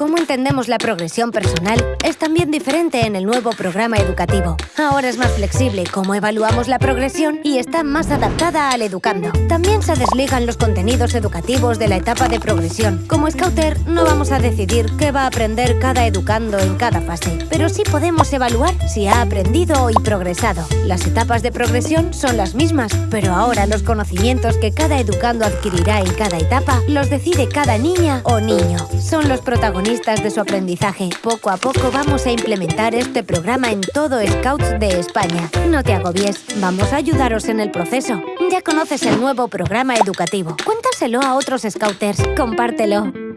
cómo entendemos la progresión personal es también diferente en el nuevo programa educativo. Ahora es más flexible cómo evaluamos la progresión y está más adaptada al educando. También se desligan los contenidos educativos de la etapa de progresión. Como Scouter, no vamos a decidir qué va a aprender cada educando en cada fase, pero sí podemos evaluar si ha aprendido y progresado. Las etapas de progresión son las mismas, pero ahora los conocimientos que cada educando adquirirá en cada etapa los decide cada niña o niño. Son los protagonistas de su aprendizaje. Poco a poco vamos a implementar este programa en todo Scouts de España. No te agobies, vamos a ayudaros en el proceso. Ya conoces el nuevo programa educativo. Cuéntaselo a otros Scouters. Compártelo.